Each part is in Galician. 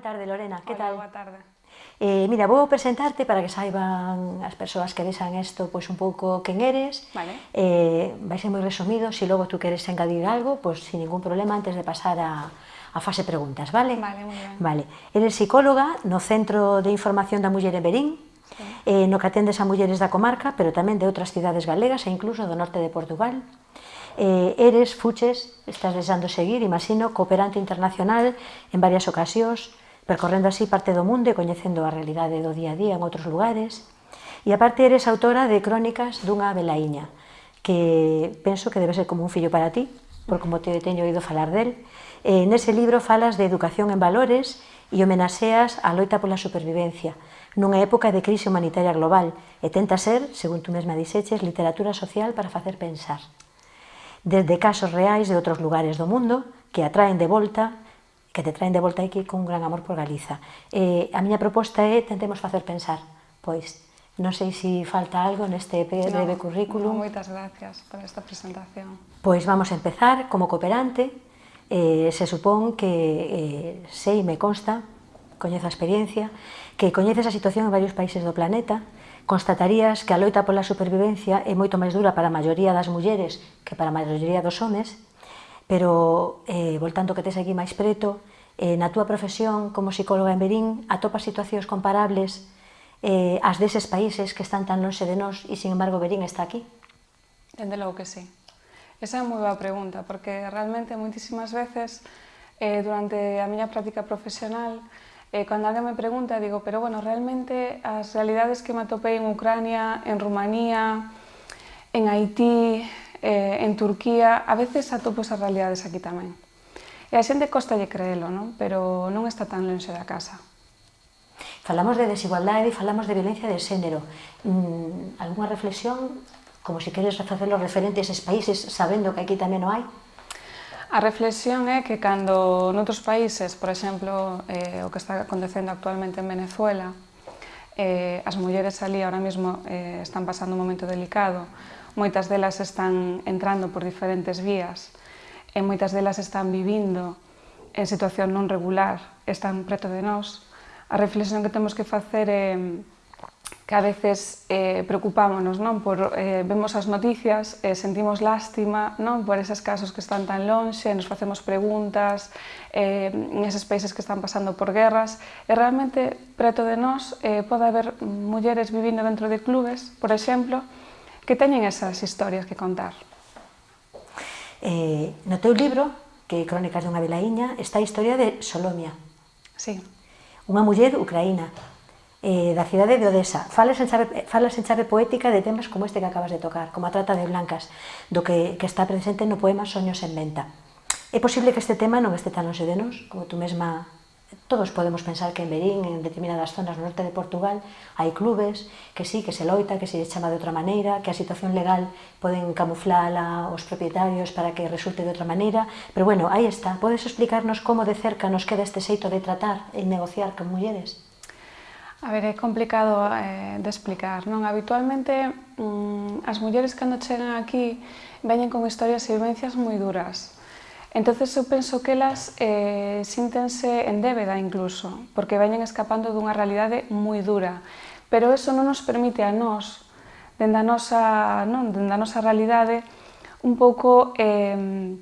Boa tarde, Lorena, que tal? boa tarde. Eh, mira, vou presentarte para que saiban as persoas que vexan isto pois un pouco quen eres. Vale. Eh, vai ser moi resumido, se si logo tú queres engadir algo, pois sin ningún problema antes de pasar a, a fase preguntas, vale? Vale, moi ben. Vale. Eres psicóloga no Centro de Información da Muller en Berín, sí. eh, no que atendes a mulleres da comarca, pero tamén de outras cidades galegas e incluso do norte de Portugal. Eh, eres, fuches, estás desando seguir, imagino, cooperante internacional en varias ocasións, percorrendo así parte do mundo e coñecendo a realidade do día a día en outros lugares. E aparte eres autora de crónicas dunha velaíña, que penso que debe ser como un fillo para ti, por como te teño oído falar del. E nese libro falas de educación en valores e homenaxeas a loita pola supervivencia, nunha época de crise humanitaria global, e tenta ser, según tú mesma dixeches, literatura social para facer pensar. Desde casos reais de outros lugares do mundo, que atraen de volta que te traen de volta aquí con gran amor por Galiza. Eh, a miña proposta é tentemos facer pensar, pois, Non sei se falta algo neste breve no, currículum. No, moitas gracias por esta presentación. Pois vamos a empezar como cooperante. Eh, se supón que eh, sei, me consta, coñezo a experiencia, que coñeces a situación en varios países do planeta, constatarías que a loita pola supervivencia é moito máis dura para a maioría das mulleres que para a maioría dos homes, pero eh, voltando que tes aquí máis preto, eh, na túa profesión como psicóloga en Berín atopas situacións comparables eh, ás deses países que están tan longe de nós e, sin embargo, Berín está aquí? Dende logo que sí. Esa é moi boa pregunta, porque realmente moitísimas veces eh, durante a miña práctica profesional eh, cando alguén me pregunta, digo, pero bueno, realmente as realidades que me atopei en Ucrania, en Rumanía, en Haití, eh, en Turquía, a veces atopo esas realidades aquí tamén. E a xente costalle creelo, non? pero non está tan lonxe da casa. Falamos de desigualdade e falamos de violencia de xénero. Mm, alguna reflexión, como se si queres facelo referente a eses países, sabendo que aquí tamén o hai? A reflexión é que cando noutros países, por exemplo, eh, o que está acontecendo actualmente en Venezuela, eh, as mulleres ali ahora mesmo eh, están pasando un momento delicado, moitas delas están entrando por diferentes vías e moitas delas están vivindo en situación non regular, están preto de nós. A reflexión que temos que facer é que a veces eh, preocupámonos, non? Por, eh, vemos as noticias, eh, sentimos lástima non? por eses casos que están tan lonxe, nos facemos preguntas, eh, en eses países que están pasando por guerras, e realmente preto de nós eh, pode haber mulleres vivindo dentro de clubes, por exemplo, que teñen esas historias que contar. Eh, no teu libro, que é Crónicas dunha velaíña, está a historia de Solomia. Sí. Unha muller ucraína, eh, da cidade de Odessa. Falas en, chave, falas en chave poética de temas como este que acabas de tocar, como a trata de blancas, do que, que está presente no poema Soños en venta. É posible que este tema non este tan longe de nos, como tú mesma todos podemos pensar que en Berín, en determinadas zonas do norte de Portugal, hai clubes que sí, que se loita, que se lle chama de outra maneira, que a situación legal poden camuflala os propietarios para que resulte de outra maneira, pero bueno, aí está. Podes explicarnos como de cerca nos queda este xeito de tratar e negociar con mulleres? A ver, é complicado eh, de explicar, non? Habitualmente, mm, as mulleres cando chegan aquí veñen con historias e vivencias moi duras Entonces eu penso que elas eh, síntense en débeda incluso, porque veñen escapando dunha realidade moi dura. Pero eso non nos permite a nós, dende a nosa, non, dende a nosa realidade, un pouco eh,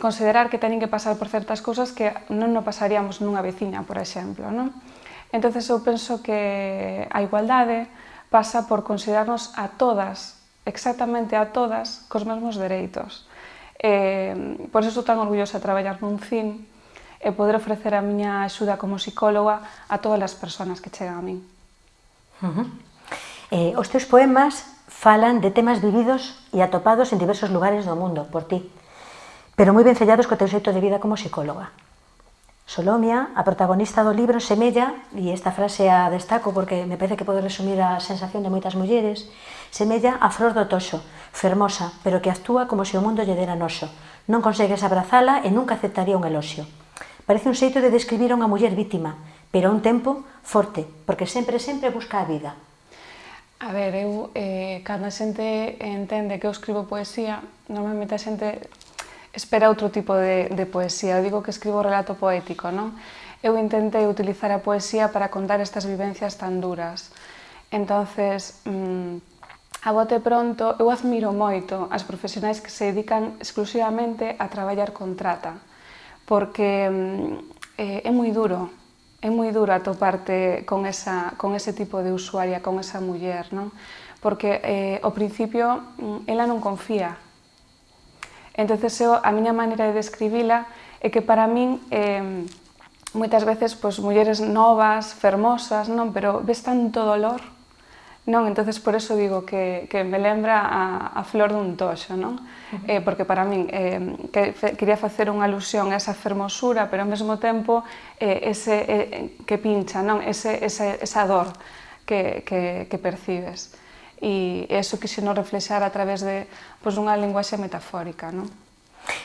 considerar que teñen que pasar por certas cousas que non no pasaríamos nunha veciña, por exemplo. Non? Entonces eu penso que a igualdade pasa por considerarnos a todas, exactamente a todas, cos mesmos dereitos. Eh, por eso estou tan orgullosa de traballar nun CIN e eh, poder ofrecer a miña axuda como psicóloga a todas as persoas que chegan a min. Uh -huh. eh, os teus poemas falan de temas vividos e atopados en diversos lugares do mundo por ti, pero moi ben sellados co teu xeito de vida como psicóloga. Solomia, a protagonista do libro, semella, e esta frase a destaco porque me parece que pode resumir a sensación de moitas mulleres, semella a flor do toxo, fermosa, pero que actúa como se o mundo lle dera noso. Non consegues abrazala e nunca aceptaría un eloxio. Parece un xeito de describir a unha muller vítima, pero a un tempo forte, porque sempre, sempre busca a vida. A ver, eu, eh, cando a xente entende que eu escribo poesía, normalmente a xente espera outro tipo de, de poesía. Eu digo que escribo relato poético, non? Eu intentei utilizar a poesía para contar estas vivencias tan duras. Entonces, mmm, A bote pronto, eu admiro moito as profesionais que se dedican exclusivamente a traballar con trata, porque mm, eh, é moi duro, é moi duro atoparte con, esa, con ese tipo de usuaria, con esa muller, non? Porque eh, ao principio mm, ela non confía. Entonces eu, a miña maneira de describila é que para min eh, moitas veces pois, mulleres novas, fermosas, non? pero ves tanto dolor Non, entonces por eso digo que, que me lembra a, a flor dun toxo, non? Uh -huh. eh, porque para min eh, que, fe, quería facer unha alusión a esa fermosura, pero ao mesmo tempo eh, ese eh, que pincha, non? Ese, ese, esa dor que, que, que percibes. E eso quise non reflexar a través de pues, unha linguaxe metafórica, non?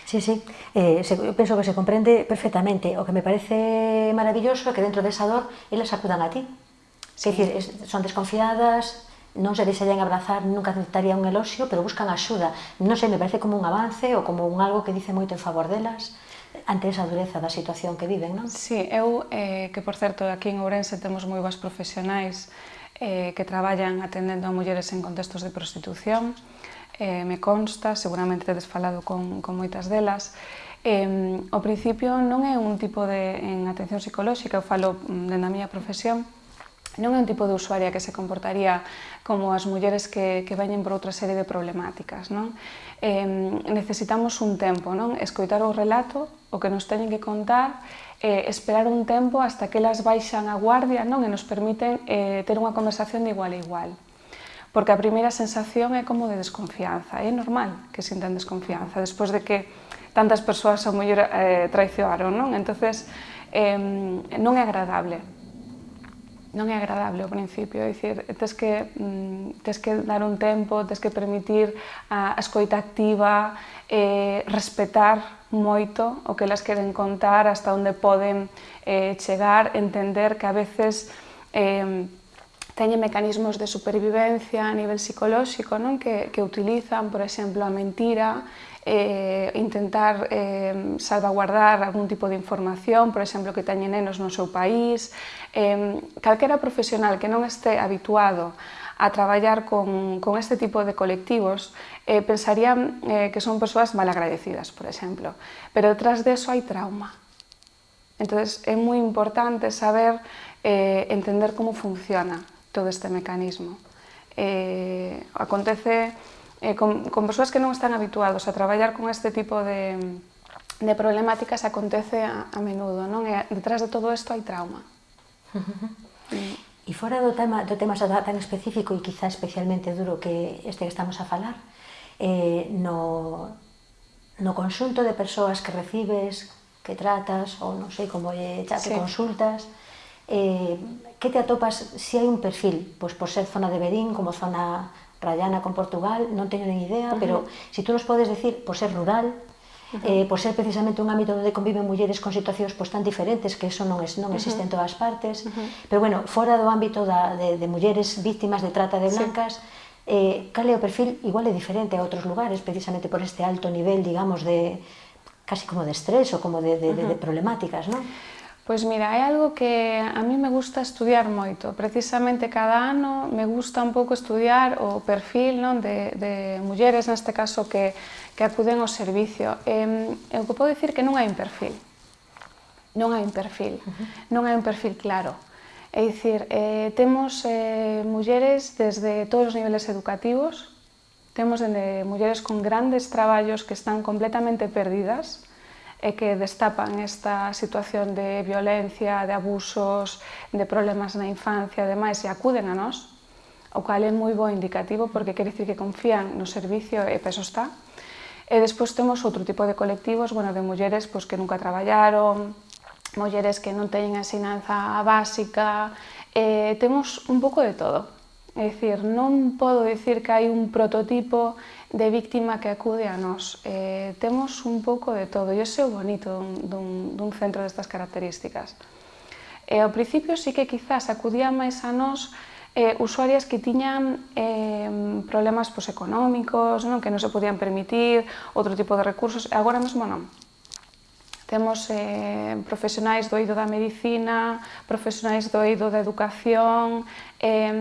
Sí, sí, eh, se, eu penso que se comprende perfectamente. O que me parece maravilloso é que dentro desa dor elas acudan a ti. Sí. É dicir, son desconfiadas, non se deixarían abrazar, nunca aceptarían un eloxio, pero buscan axuda. Non sei, me parece como un avance ou como un algo que dice moito en favor delas ante esa dureza da situación que viven, non? Sí, eu, eh, que por certo, aquí en Ourense temos moi boas profesionais eh, que traballan atendendo a mulleres en contextos de prostitución, eh, me consta, seguramente tedes falado con, con moitas delas, eh, ao principio non é un tipo de en atención psicolóxica, eu falo mm, dende a miña profesión, non é un tipo de usuaria que se comportaría como as mulleres que, que veñen por outra serie de problemáticas. Non? Eh, necesitamos un tempo, non? escoitar o relato, o que nos teñen que contar, eh, esperar un tempo hasta que elas baixan a guardia non e nos permiten eh, ter unha conversación de igual a igual. Porque a primeira sensación é como de desconfianza, é normal que sintan desconfianza, despois de que tantas persoas a muller eh, traicionaron, non? Entonces, eh, non é agradable non é agradable ao principio, é dicir, tens que, mm, tens que dar un tempo, tens que permitir a, a escoita activa, eh, respetar moito o que elas queren contar, hasta onde poden eh, chegar, entender que a veces eh, teñen mecanismos de supervivencia a nivel psicolóxico non? Que, que utilizan, por exemplo, a mentira, eh, intentar eh, salvaguardar algún tipo de información, por exemplo, que teñen nenos no seu país. Eh, profesional que non este habituado a traballar con, este tipo de colectivos eh, pensarían eh, que son persoas malagradecidas, por exemplo. Pero detrás de eso hai trauma. Entonces é moi importante saber entender como funciona todo este mecanismo. Acontece eh, con, con persoas que non están habituados a traballar con este tipo de, de problemáticas acontece a, a menudo, non? E detrás de todo isto hai trauma. E... E fora do tema, do tema tan específico e quizá especialmente duro que este que estamos a falar, eh, no, no consunto de persoas que recibes, que tratas, ou non sei como é, xa que sí. consultas, eh, que te atopas se si hai un perfil? Pois por ser zona de Berín, como zona Rayana con Portugal, non teño nin idea, uh -huh. pero se si tú nos podes decir, por ser rural, Uh -huh. eh, por ser precisamente un ámbito onde conviven mulleres con situacións pois, tan diferentes que eso non, es, non existe uh -huh. en todas partes uh -huh. pero bueno, fora do ámbito da, de, de mulleres víctimas de trata de blancas sí. eh, cal é o perfil igual é diferente a outros lugares precisamente por este alto nivel, digamos, de casi como de estrés ou como de, de, uh -huh. de, de problemáticas, non? Pois mira, é algo que a mí me gusta estudiar moito. Precisamente cada ano me gusta un pouco estudiar o perfil non, de, de mulleres, neste caso, que, que acuden ao servicio. E, eu podo dicir que non hai un perfil. Non hai un perfil. Uh -huh. Non hai un perfil claro. É dicir, eh, temos eh, mulleres desde todos os niveles educativos, temos dende mulleres con grandes traballos que están completamente perdidas, e que destapan esta situación de violencia, de abusos, de problemas na infancia e demais, e acuden a nós, o cal é moi bo indicativo porque quere dicir que confían no servicio e peso está. E despois temos outro tipo de colectivos, bueno, de mulleres pois, que nunca traballaron, mulleres que non teñen asinanza ensinanza básica, eh, temos un pouco de todo. É dicir, non podo dicir que hai un prototipo de víctima que acude a nós. Eh, temos un pouco de todo, e ese é o bonito dun, dun, dun centro destas características. E ao principio sí que quizás acudían máis a nós eh, usuarias que tiñan eh, problemas pues, económicos, non? que non se podían permitir, outro tipo de recursos, agora mesmo non. Temos eh, profesionais do eido da medicina, profesionais do eido da educación, eh,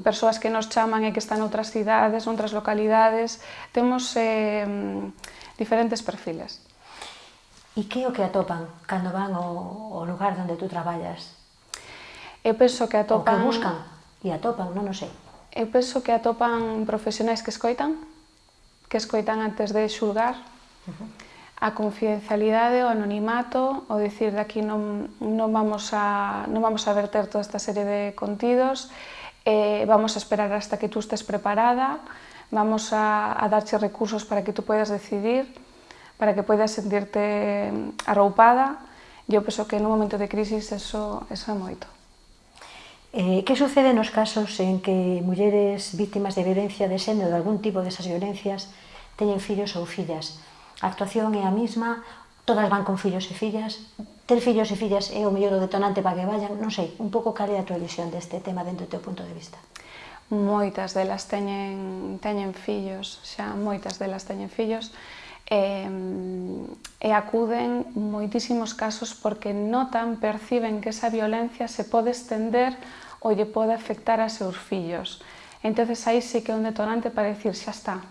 persoas que nos chaman e que están noutras cidades, noutras localidades. Temos eh, diferentes perfiles. E que é o que atopan cando van ao, ao lugar onde tú traballas? Eu penso que atopan... O que buscan e atopan, non o sei. Eu penso que atopan profesionais que escoitan, que escoitan antes de xulgar, uh -huh a confidencialidade, o anonimato, o dicir de aquí non, non, vamos a, non vamos a verter toda esta serie de contidos, eh, vamos a esperar hasta que tú estés preparada, vamos a, a darche recursos para que tú puedas decidir, para que puedas sentirte arroupada. Eu penso que no momento de crisis eso, eso é moito. Eh, que sucede nos casos en que mulleres víctimas de violencia de xénero, de algún tipo desas violencias, teñen fillos ou fillas? a actuación é a mesma, todas van con fillos e fillas, ter fillos e fillas é o mellor o detonante para que vayan, non sei, un pouco cal é a tua visión deste tema dentro do teu punto de vista? Moitas delas teñen, teñen fillos, xa moitas delas teñen fillos, e, e acuden moitísimos casos porque notan, perciben que esa violencia se pode estender ou lle pode afectar a seus fillos. Entonces aí sí que é un detonante para decir, xa está,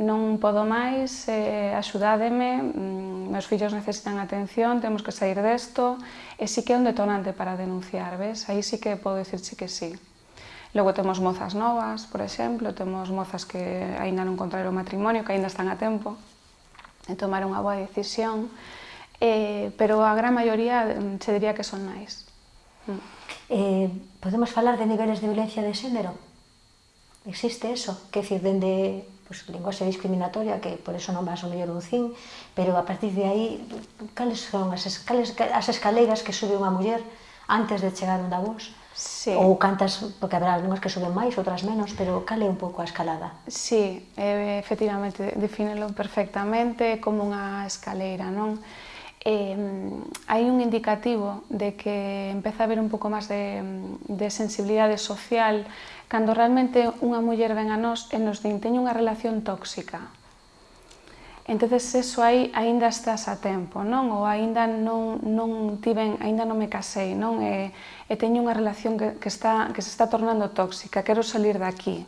non podo máis, eh, axudádeme, mm, meus fillos necesitan atención, temos que sair desto, e sí que é un detonante para denunciar, ves? Aí sí que podo dicirche que sí. Logo temos mozas novas, por exemplo, temos mozas que aínda non contraeron o matrimonio, que aínda están a tempo de tomar unha boa decisión, eh, pero a gran maioría mm, se diría que son nais. Mm. Eh, podemos falar de niveles de violencia de xénero? Existe eso? Que decir, dende pois, linguaxe discriminatoria, que por eso non vas o mellor un cin, pero a partir de aí, cales son as, cales, as escaleiras que sube unha muller antes de chegar onde vos? Sí. Ou cantas, porque haberá algunhas que suben máis, outras menos, pero cal é un pouco a escalada? Sí, efectivamente, definelo perfectamente como unha escaleira, non? eh, hai un indicativo de que empeza a haber un pouco máis de, de sensibilidade social cando realmente unha muller ven a nós e nos din teño unha relación tóxica. Entonces eso aí aínda estás a tempo, non? Ou aínda non, non tiven, aínda non me casei, non? E, e teño unha relación que, que, está, que se está tornando tóxica, quero salir daqui.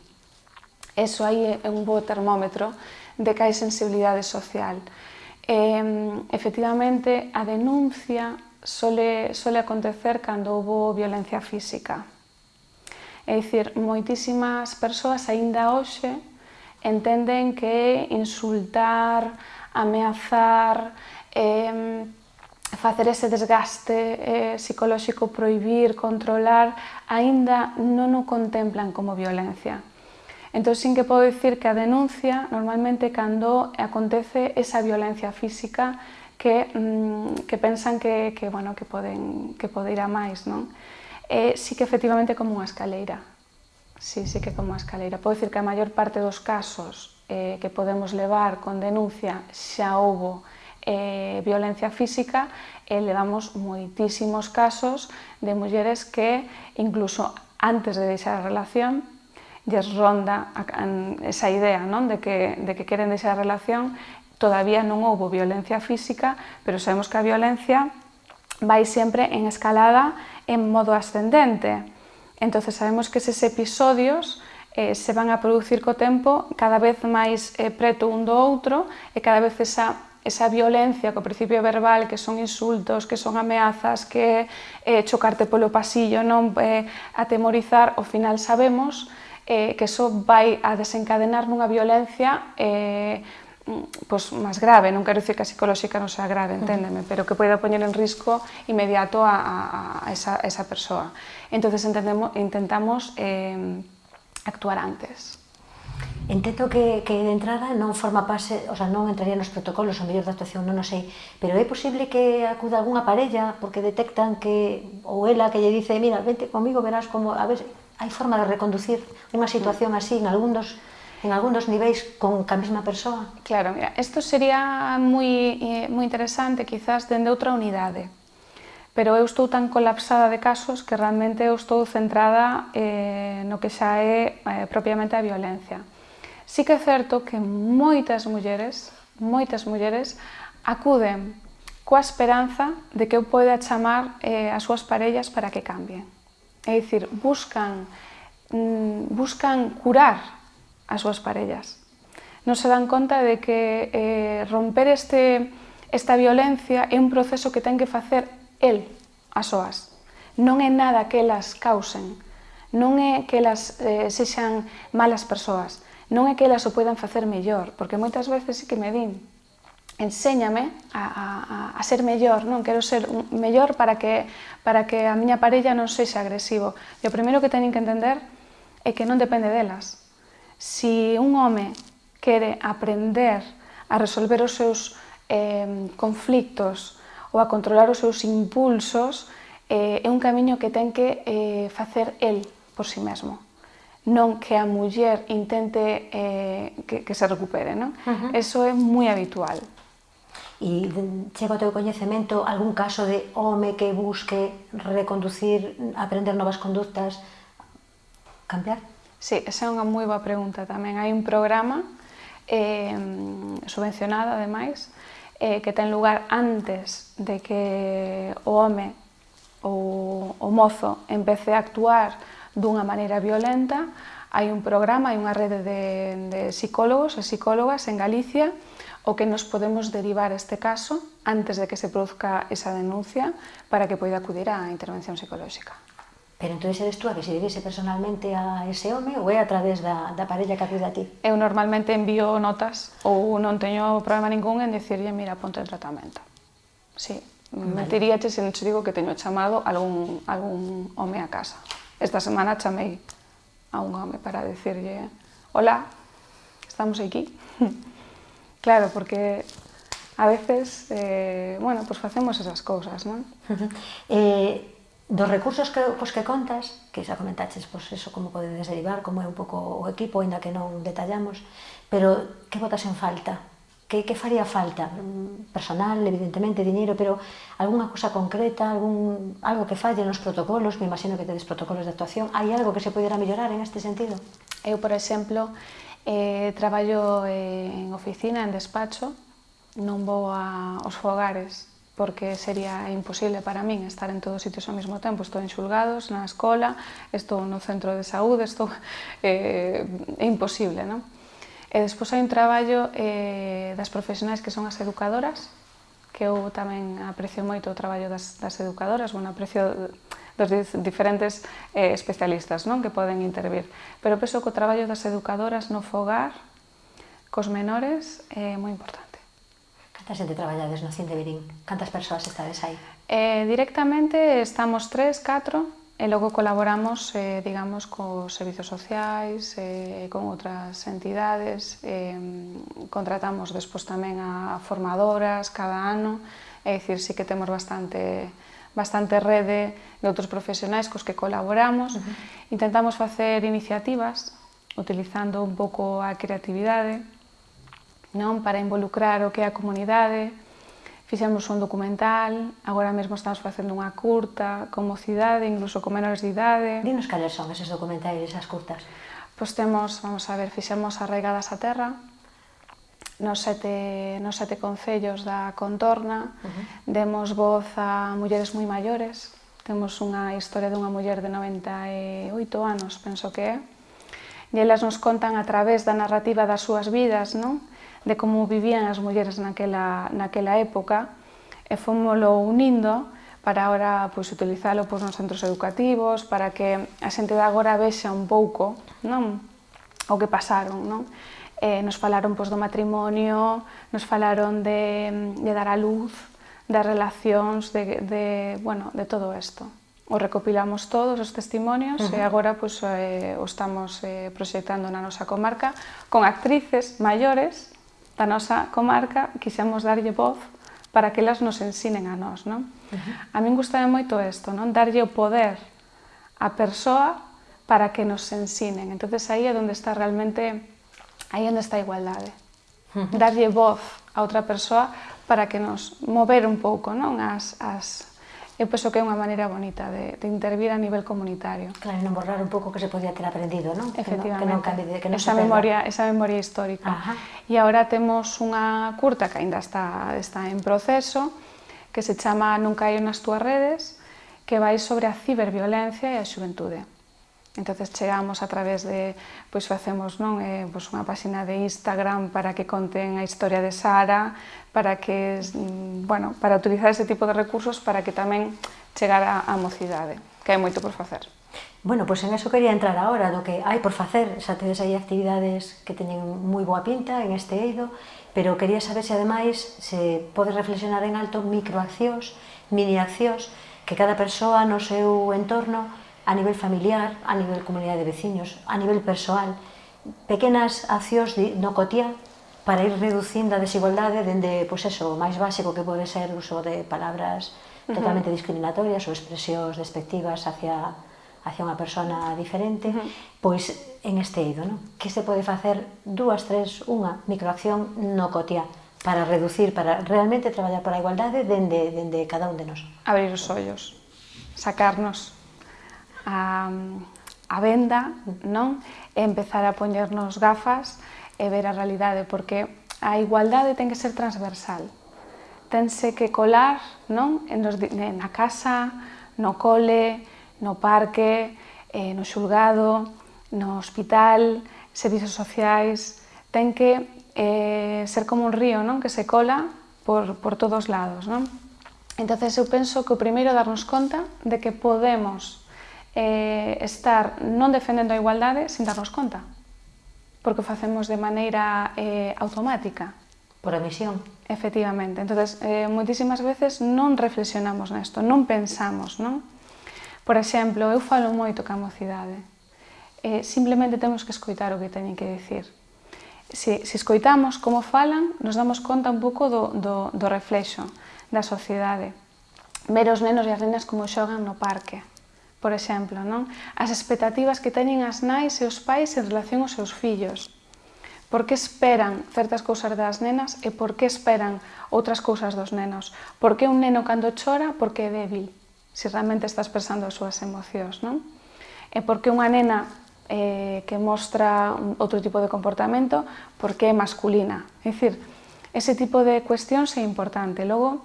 Eso aí é un bo termómetro de que hai sensibilidade social. E, efectivamente, a denuncia sole, sole acontecer cando houve violencia física É dicir, moitísimas persoas aínda hoxe entenden que insultar, ameazar, eh, facer ese desgaste eh, psicolóxico, proibir, controlar, aínda non o contemplan como violencia. Entón, sin que podo dicir que a denuncia, normalmente, cando acontece esa violencia física que, mm, que pensan que, que, bueno, que, poden, que pode ir a máis, non? eh, sí que efectivamente como unha escaleira. Sí, sí que como a escaleira. Podo dicir que a maior parte dos casos eh, que podemos levar con denuncia xa houbo eh, violencia física, eh, levamos moitísimos casos de mulleres que incluso antes de deixar a relación lles ronda esa idea non? De, que, de que queren deixar a relación todavía non houbo violencia física, pero sabemos que a violencia vai sempre en escalada en modo ascendente. Entonces sabemos que eses episodios eh, se van a producir co tempo cada vez máis eh, preto un do outro e cada vez esa esa violencia co principio verbal, que son insultos, que son ameazas, que eh, chocarte polo pasillo, non eh, atemorizar, ao final sabemos eh, que eso vai a desencadenar nunha violencia eh, pois, máis grave, non quero dicir que a psicolóxica non sea grave, enténdeme, pero que poida poñer en risco inmediato a, a, a esa, a esa persoa. entonces entendemos, intentamos eh, actuar antes. Entendo que, que de entrada non forma pase, o sea, non entraría nos protocolos o mellor de actuación, non o sei, pero é posible que acuda algunha parella porque detectan que, ou ela que lle dice, mira, vente comigo, verás como, a ver, hai forma de reconducir unha situación así en algún dos en algún dos niveis con a mesma persoa? Claro, mira, isto sería moi, eh, moi interesante quizás dende outra unidade, pero eu estou tan colapsada de casos que realmente eu estou centrada eh, no que xa é eh, propiamente a violencia. Sí que é certo que moitas mulleres, moitas mulleres, acuden coa esperanza de que eu poida chamar eh, as súas parellas para que cambien. É dicir, buscan, mm, buscan curar as súas parellas. Non se dan conta de que eh, romper este, esta violencia é un proceso que ten que facer el as soas. Non é nada que elas causen, non é que elas eh, sexan malas persoas, non é que elas o poidan facer mellor, porque moitas veces sí que me din, enséñame a, a, a ser mellor, non quero ser un, mellor para que, para que a miña parella non sexa agresivo. E o primeiro que teñen que entender é que non depende delas, Si un home quere aprender a resolver os seus eh, conflictos ou a controlar os seus impulsos, eh, é un camiño que ten que eh, facer el por si sí mesmo non que a muller intente eh, que, que se recupere, non? Uh -huh. Eso é moi habitual. E chega ao teu coñecemento algún caso de home que busque reconducir, aprender novas conductas, cambiar? Sí, esa é unha moi boa pregunta tamén. Hai un programa eh, subvencionado, ademais, eh, que ten lugar antes de que o home ou o mozo empece a actuar dunha maneira violenta. Hai un programa, hai unha rede de, de psicólogos e psicólogas en Galicia o que nos podemos derivar este caso antes de que se produzca esa denuncia para que poida acudir á intervención psicolóxica. Pero entón eres tú a decidirse personalmente a ese home ou é a través da, da parella que acude a ti? Eu normalmente envío notas ou non teño problema ningún en dicirlle, mira, ponte en tratamento. Sí, vale. mentiríache se non te digo que teño chamado algún, algún home a casa. Esta semana chamei a un home para decirlle, hola, estamos aquí. claro, porque a veces, eh, bueno, pues facemos esas cousas, non? eh, Dos recursos que, cos que contas, que xa comentaches pois eso, como podedes derivar, como é un pouco o equipo, aínda que non detallamos, pero que botas en falta? Que, que faría falta? Personal, evidentemente, diñeiro, pero algunha cousa concreta, algún, algo que falle nos protocolos, me imagino que tedes protocolos de actuación, hai algo que se pudera mellorar en este sentido? Eu, por exemplo, eh, traballo en oficina, en despacho, non vou a, aos fogares, porque sería imposible para min estar en todos os sitios ao mesmo tempo. Estou en xulgados, na escola, estou no centro de saúde, estou... Eh, é imposible, non? E despois hai un traballo eh, das profesionais que son as educadoras, que eu tamén aprecio moito o traballo das, das educadoras, bueno, aprecio dos diferentes eh, especialistas non que poden intervir. Pero penso que o traballo das educadoras no fogar, cos menores, é eh, moi importante. Canta xente traballades no Cinde Virín? Cantas persoas estades aí? Eh, directamente estamos tres, catro, e logo colaboramos, eh, digamos, cos servizos sociais, eh, con outras entidades, eh, contratamos despois tamén a formadoras cada ano, é dicir, sí que temos bastante bastante rede de outros profesionais cos que colaboramos. Uh -huh. Intentamos facer iniciativas utilizando un pouco a creatividade, non para involucrar o que é a comunidade. Fixemos un documental, agora mesmo estamos facendo unha curta, con mocidade, incluso con menores de idade. Dinos cales son eses documentais, esas curtas? Pois temos, vamos a ver, fixemos Arraigadas a Terra, nos sete, nos sete concellos da contorna, uh -huh. demos voz a mulleres moi maiores, temos unha historia dunha muller de 98 anos, penso que é, e elas nos contan a través da narrativa das súas vidas, non? de como vivían as mulleres naquela, naquela época e fomolo unindo para agora pois, utilizalo pois, nos centros educativos, para que a xente de agora vexa un pouco non? o que pasaron. Non? Eh, nos falaron pois, do matrimonio, nos falaron de, de dar a luz, das relacións, de, de, bueno, de todo isto o recopilamos todos os testimonios uh -huh. e agora pois, eh, o estamos eh, proxectando na nosa comarca con actrices maiores da nosa comarca quixemos darlle voz para que elas nos ensinen a nós. Non? Uh -huh. A min gustame moito isto, non? darlle o poder a persoa para que nos ensinen. entonces aí é onde está realmente, aí é onde está a igualdade. Darlle voz a outra persoa para que nos mover un pouco non? As, as, Pois eu penso que é unha maneira bonita de, de intervir a nivel comunitario. Claro, non borrar un pouco que se podía ter aprendido, non? Efectivamente. Que non, que non, que non esa, memoria, esa memoria histórica. Ajá. E agora temos unha curta que aínda está, está en proceso, que se chama Nunca hai nas túas redes, que vai sobre a ciberviolencia e a xuventude. Entonces chegamos a través de, pois facemos non, eh, pois unha páxina de Instagram para que conten a historia de Sara, para que, mm, bueno, para utilizar ese tipo de recursos para que tamén chegar á mocidade, que hai moito por facer. Bueno, pois pues en eso quería entrar agora, do que hai por facer, xa tedes aí actividades que teñen moi boa pinta en este eido, pero quería saber se ademais se pode reflexionar en alto microaccións, mini accións, que cada persoa no seu entorno a nivel familiar, a nivel comunidade de veciños, a nivel persoal, pequenas accións no cotía para ir reducindo a desigualdade dende, pois eso, o máis básico que pode ser o uso de palabras totalmente discriminatorias ou expresións despectivas hacia hacia unha persona diferente, uh -huh. pois en este eido, non? Que se pode facer dúas, tres, unha microacción no cotía para reducir, para realmente traballar para a igualdade dende, dende cada un de nós. Abrir os ollos, sacarnos a, a venda non? e empezar a poñernos gafas e ver a realidade, porque a igualdade ten que ser transversal. Tense que colar non? En nos, na casa, no cole, no parque, eh, no xulgado, no hospital, servizos sociais, ten que eh, ser como un río non? que se cola por, por todos lados. Non? Entón, eu penso que o primeiro é darnos conta de que podemos eh, estar non defendendo a igualdade sin darnos conta, porque o facemos de maneira eh, automática. Por omisión. Efectivamente. entonces eh, moitísimas veces non reflexionamos nesto, non pensamos, non? Por exemplo, eu falo moito ca mocidade. Eh, simplemente temos que escoitar o que teñen que decir. Se, se escoitamos como falan, nos damos conta un pouco do, do, do reflexo da sociedade. Ver os nenos e as nenas como xogan no parque, por exemplo, non? as expectativas que teñen as nais e os pais en relación aos seus fillos. Por que esperan certas cousas das nenas e por que esperan outras cousas dos nenos? Por que un neno cando chora, por que é débil? Se realmente está expresando as súas emocións, non? E por que unha nena eh, que mostra outro tipo de comportamento, por que é masculina? É dicir, ese tipo de cuestións é importante. Logo,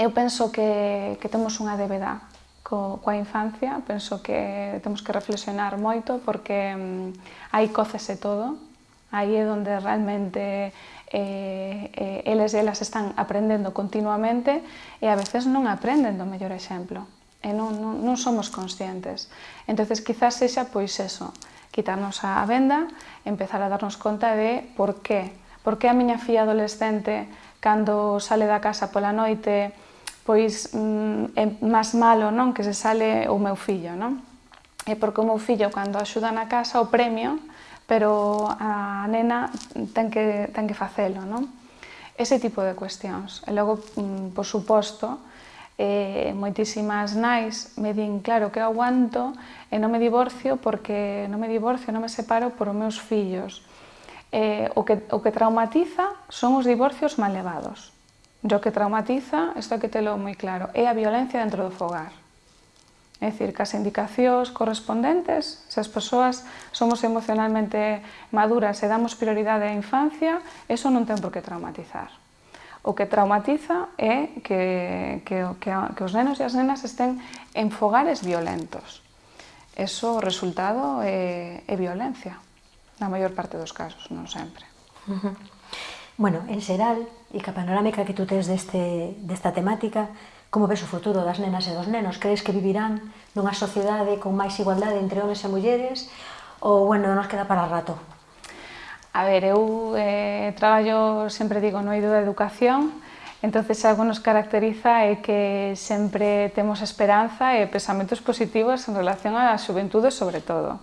eu penso que, que temos unha débeda co, coa infancia, penso que temos que reflexionar moito porque mm, aí cócese todo, aí é onde realmente eh, eh, eles e elas están aprendendo continuamente e a veces non aprenden do mellor exemplo e non, non, non somos conscientes. entonces quizás sexa pois eso, quitarnos a venda, empezar a darnos conta de por qué. Por que a miña filla adolescente, cando sale da casa pola noite, pois mm, é máis malo non que se sale o meu fillo, non? É porque o meu fillo cando axuda na casa o premio, pero a nena ten que, ten que facelo, non? Ese tipo de cuestións. E logo, mm, por suposto, eh, moitísimas nais me din, claro, que eu aguanto e non me divorcio porque non me divorcio, non me separo por os meus fillos. Eh, o, que, o que traumatiza son os divorcios mal levados O que traumatiza, isto que telo moi claro, é a violencia dentro do fogar. É dicir, que as indicacións correspondentes, se as persoas somos emocionalmente maduras e damos prioridade á infancia, eso non ten por que traumatizar. O que traumatiza é que, que, que, que os nenos e as nenas estén en fogares violentos. Eso, resultado é, é violencia, na maior parte dos casos, non sempre. Uh -huh. Bueno, en xeral, e ca panorámica que tú tes deste, desta temática, como ves o futuro das nenas e dos nenos? Crees que vivirán nunha sociedade con máis igualdade entre homens e mulleres? Ou, bueno, nos queda para rato? A ver, eu eh, traballo, sempre digo, no eido da educación, entonces algo nos caracteriza é que sempre temos esperanza e pensamentos positivos en relación á xuventude, sobre todo.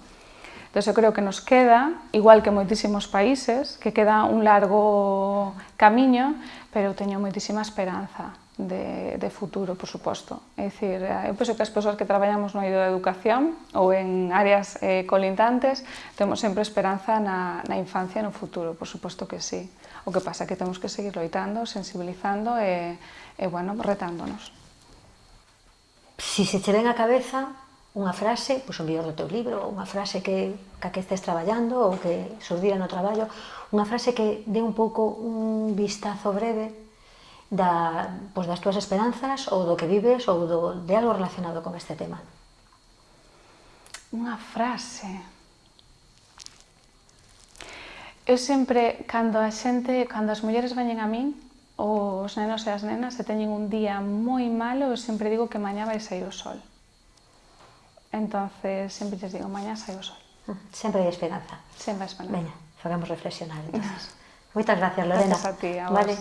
Entón, eu creo que nos queda, igual que moitísimos países, que queda un largo camiño, pero eu teño moitísima esperanza de, de futuro, por suposto. É dicir, eu eh, penso que as persoas que traballamos no eido da educación ou en áreas eh, colindantes temos sempre esperanza na, na infancia e no futuro, por suposto que sí. O que pasa é que temos que seguir loitando, sensibilizando e, e bueno, retándonos. Si se che ven a cabeza, unha frase, pois o mellor do teu libro, unha frase que, que que estés traballando ou que surdira no traballo, unha frase que dé un pouco un vistazo breve da, pois das túas esperanzas ou do que vives ou do, de algo relacionado con este tema. Unha frase... Eu sempre, cando a xente, cando as mulleres veñen a min, os nenos e as nenas, se teñen un día moi malo, eu sempre digo que mañá vai sair o sol. Entonces siempre les digo, mañana sale el sol. Siempre hay esperanza. Siempre hay esperanza. Venga, hagamos reflexionar entonces. Muchas gracias, Lorena. Gracias a ti, a. Vale.